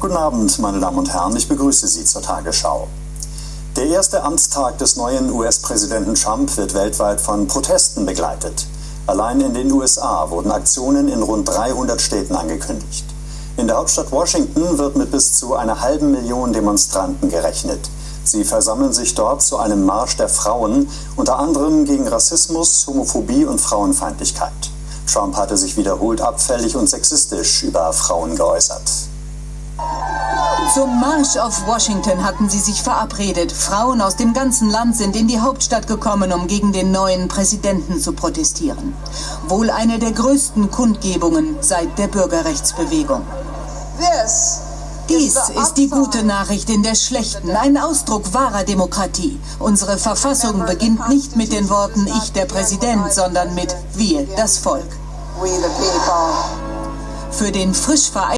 Guten Abend, meine Damen und Herren. Ich begrüße Sie zur Tagesschau. Der erste Amtstag des neuen US-Präsidenten Trump wird weltweit von Protesten begleitet. Allein in den USA wurden Aktionen in rund 300 Städten angekündigt. In der Hauptstadt Washington wird mit bis zu einer halben Million Demonstranten gerechnet. Sie versammeln sich dort zu einem Marsch der Frauen, unter anderem gegen Rassismus, Homophobie und Frauenfeindlichkeit. Trump hatte sich wiederholt abfällig und sexistisch über Frauen geäußert. Zum Marsch auf Washington hatten sie sich verabredet. Frauen aus dem ganzen Land sind in die Hauptstadt gekommen, um gegen den neuen Präsidenten zu protestieren. Wohl eine der größten Kundgebungen seit der Bürgerrechtsbewegung. Dies ist die gute Nachricht in der schlechten, ein Ausdruck wahrer Demokratie. Unsere Verfassung beginnt nicht mit den Worten Ich der Präsident, sondern mit Wir, das Volk. Für den frisch vereinigten